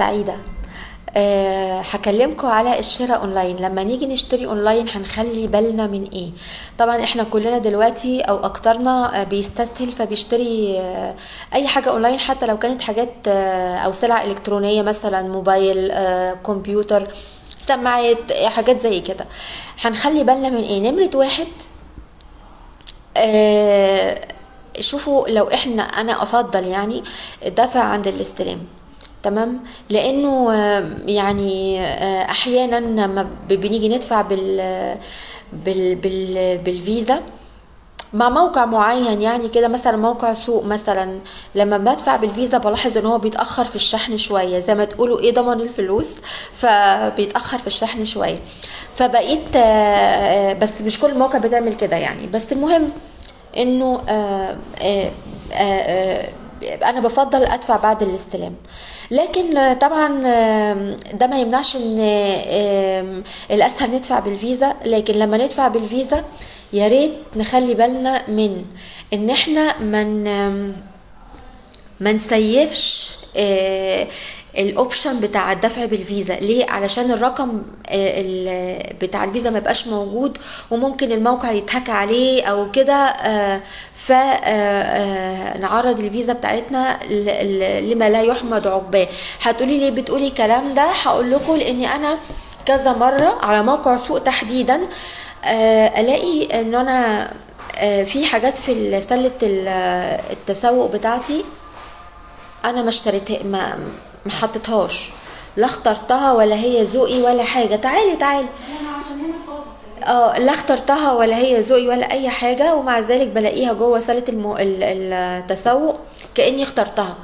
سعيدة أه هكلمكم على الشراء أونلاين. لما نيجي نشتري أونلاين هنخلي بالنا من إيه؟ طبعا إحنا كلنا دلوقتي أو أكترنا آه، بيستسهل فبيشتري آه، أي حاجة أونلاين حتى لو كانت حاجات آه، أو سلع إلكترونية مثلا موبايل كمبيوتر سماعات حاجات زي كده. هنخلي بالنا من إيه؟ نمرة واحد آه، شوفوا لو إحنا أنا أفضل يعني الدفع عند الاستلام. تمام؟ لأنه آه، يعني آه، أحيانا لما بنيجي ندفع بال بال بال بالفيزا مع موقع معين يعني كده مثلا موقع سوق مثلا لما بدفع بالفيزا بلاحظ إن هو بيتأخر في الشحن شوية زي ما تقولوا إيه ضمن الفلوس؟ فبيتأخر في الشحن شوية. فبقيت آه، بس مش كل المواقع بتعمل كده يعني. بس المهم إنه أنا بفضل أدفع بعد الاستلام. لكن طبعا ده ما يمنعش إن الأسهل ندفع بالفيزا. لكن لما ندفع بالفيزا يا ريت نخلي بالنا من إن إحنا من ما نسيفش آه، ال option بتاع الدفع بالفيزا. ليه؟ علشان الرقم آه، بتاع الفيزا ما يبقاش موجود وممكن الموقع يتهك عليه أو كده فنعرض الفيزا بتاعتنا لما لا يحمد عقباه. هتقولي ليه بتقولي الكلام ده؟ هقول لكم لأني أنا كذا مرة على موقع سوق تحديدا آه، ألاقي إن أنا آه، في حاجات في سلة ال- التسوق بتاعتي أنا ما اشتريتها ما حطيتهاش. لا اخترتها ولا هي ذوقي ولا حاجة. تعالي تعالي. آه لا اخترتها ولا هي ذوقي ولا أي حاجة ومع ذلك بلاقيها جوه سله المو... ال- التسوق كأني اخترتها.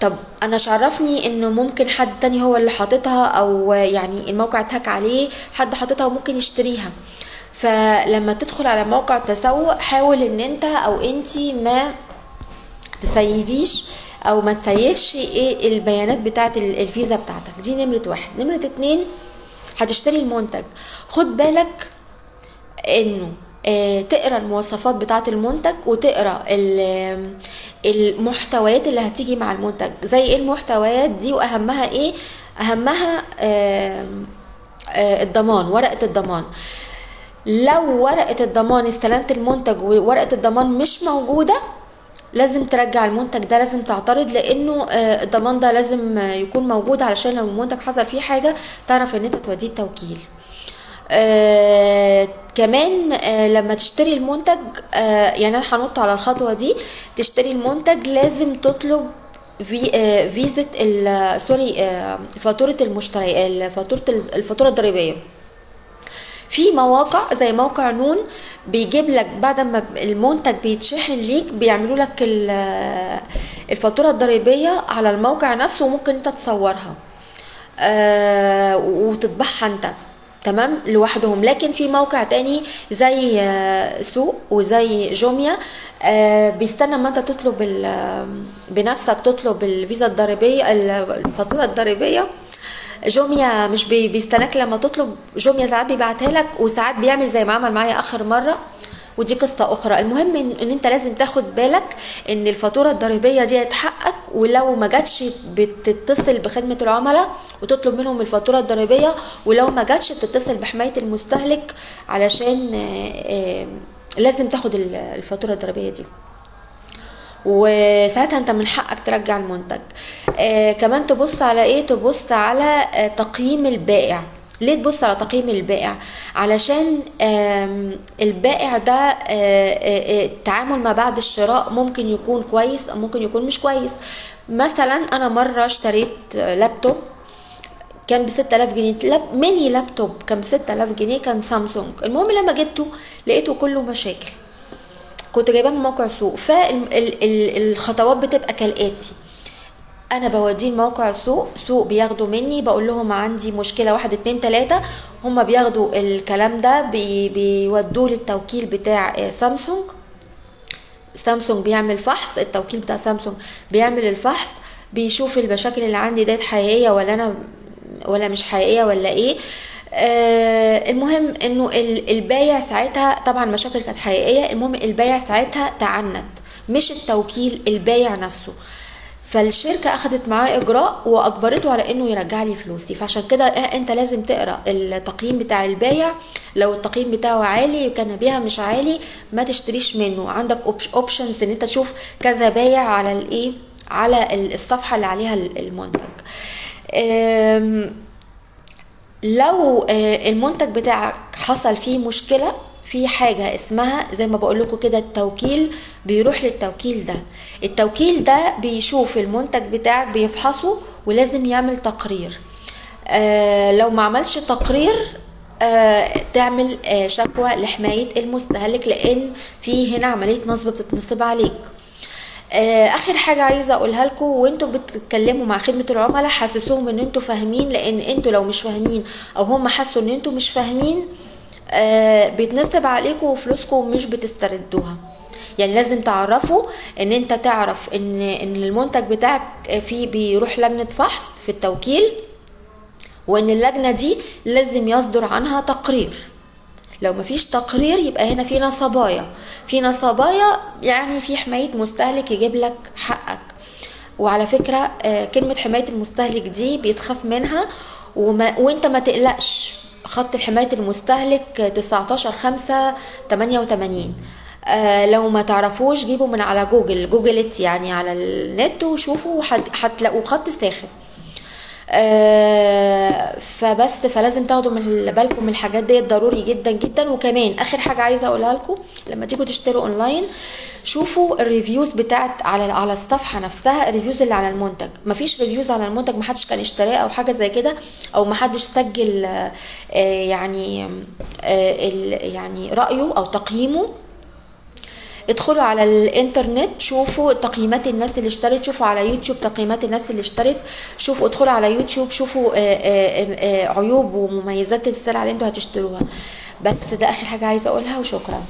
طب أنا شعرفني إنه ممكن حد تاني هو اللي حاططها أو يعني الموقع اتهك عليه حد حاططها وممكن يشتريها. فلما تدخل على موقع التسوق حاول إن أنت أو أنتي ما تسيفيش أو ما تسيفش إيه البيانات بتاعه ال- الفيزا بتاعتك. دي نمرة واحد. نمرة اتنين هتشتري المنتج. خد بالك إنه آه، تقرأ المواصفات بتاعه المنتج وتقرأ ال- المحتويات اللي هتيجي مع المنتج. زي إيه المحتويات دي وأهمها إيه؟ أهمها آه، الضمان ورقة الضمان. لو ورقة الضمان استلمت المنتج وورقة الضمان مش موجودة لازم ترجع المنتج ده لازم تعترض لأنه آه، الضمان ده لازم آه، يكون موجود علشان لو المنتج حصل فيه حاجة تعرف إن أنت توديه التوكيل. آه كمان آه لما تشتري المنتج آه يعني أنا هنط على الخطوة دي تشتري المنتج لازم تطلب في آه فيزة ال- سوري آه فاتورة المشتري فاتورة الفاتورة الضريبية. في مواقع زي موقع نون بيجيب لك بعد ما المنتج بيتشحن ليك بيعملوا لك ال- الفاتورة الضريبية على الموقع نفسه وممكن انت تصورها. آه، وتطبعها انت. تمام؟ لوحدهم. لكن في موقع تاني زي آه، سوق وزي جوميا آه، بيستنى ما انت تطلب بنفسك تطلب الفيزا الضريبية الفاتورة الضريبية. جوميا مش بي- بيستناك لما تطلب. جوميا ساعات بيبعتها لك وساعات بيعمل زي ما عمل معايا آخر مرة. ودي قصة أخرى. المهم إن, إن أنت لازم تاخد بالك إن الفاتورة الضريبية دي تحقق ولو ما جاتش بتتصل بخدمة العملاء وتطلب منهم الفاتورة الضريبية ولو ما جاتش بتتصل بحماية المستهلك علشان آه، آه، لازم تاخد ال- الفاتورة الضريبية دي. وساعتها أنت من حقك ترجع المنتج. كمان تبص على إيه؟ تبص على آه تقييم البائع. ليه تبص على تقييم البائع؟ علشان البائع ده آه، آه، آه، التعامل ما بعد الشراء ممكن يكون كويس أو ممكن يكون مش كويس. مثلا أنا مرة اشتريت آه، لابتوب كان ب 6000 جنيه. لاب ميني لابتوب كان ب 6000 جنيه كان سامسونج. المهم لما جبته لقيته كله مشاكل. كنت جايباه من موقع سوق. فالخطوات بتبقى كالآتي. أنا بوديه لموقع سوق سوق بياخدوا مني بقول لهم عندي مشكلة واحد اتنين تلاتة هما بياخدوا الكلام ده بي بيودوه للتوكيل بتاع آه، سامسونج. سامسونج بيعمل فحص التوكيل بتاع سامسونج بيعمل الفحص بيشوف المشاكل اللي عندي ديت حقيقية ولا أنا ولا مش حقيقية ولا إيه. آه المهم إنه ال- البايع ساعتها طبعا مشاكل كانت حقيقية المهم البايع ساعتها تعنت مش التوكيل البايع نفسه. فالشركة أخدت معاه إجراء وأجبرته على إنه يرجع لي فلوسي. فعشان كده أنت لازم تقرأ التقييم بتاع البايع لو التقييم بتاعه عالي كان بيها مش عالي ما تشتريش منه. عندك options إن أنت تشوف كذا بايع على الإيه؟ على الصفحة اللي عليها المنتج. لو المنتج بتاعك حصل فيه مشكلة في حاجة اسمها زي ما بقول لكم كده التوكيل بيروح للتوكيل ده. التوكيل ده بيشوف المنتج بتاعك بيفحصه ولازم يعمل تقرير. آه لو ما عملش تقرير آه تعمل آه شكوى لحماية المستهلك لأن في هنا عملية نصب بتتنصب عليك. آخر حاجة عايزة أقولها لكم وأنتوا بتتكلموا مع خدمة العملاء حسسوهم إن أنتوا فاهمين لأن أنتوا لو مش فاهمين أو هم حسوا إن أنتوا مش فاهمين آه بيتنصب عليكم وفلوسكم مش بتستردوها. يعني لازم تعرفوا إن أنت تعرف إن إن المنتج بتاعك فيه بيروح لجنة فحص في التوكيل وإن اللجنة دي لازم يصدر عنها تقرير. لو مفيش تقرير يبقى هنا في نصبايا. في نصبايا يعني في حماية مستهلك يجيب لك حقك. وعلى فكرة كلمة حماية المستهلك دي بيتخاف منها وما وأنت ما تقلقش. خط حماية المستهلك 19 5 88 آه لو ما تعرفوش جيبوا من على جوجل جوجلت يعني على النت وشوفوا هتلاقوا خط ساخن. فبس فلازم تاخدوا من بالكم من الحاجات ديت ضروري جدا جدا. وكمان آخر حاجة عايزة أقولها لكم لما تيجوا تشتروا اونلاين شوفوا ال reviews بتاعت على على الصفحة نفسها ال reviews اللي على المنتج. مفيش reviews على المنتج محدش كان اشتراه أو حاجة زي كده أو محدش سجل آه يعني آه يعني رأيه أو تقييمه. ادخلوا على الانترنت شوفوا تقييمات الناس اللي اشترت شوفوا على يوتيوب تقييمات الناس اللي اشترت شوفوا ادخلوا على يوتيوب شوفوا عيوب ومميزات السلع اللي أنتوا هتشتروها. بس ده آخر حاجة عايزة أقولها وشكرا.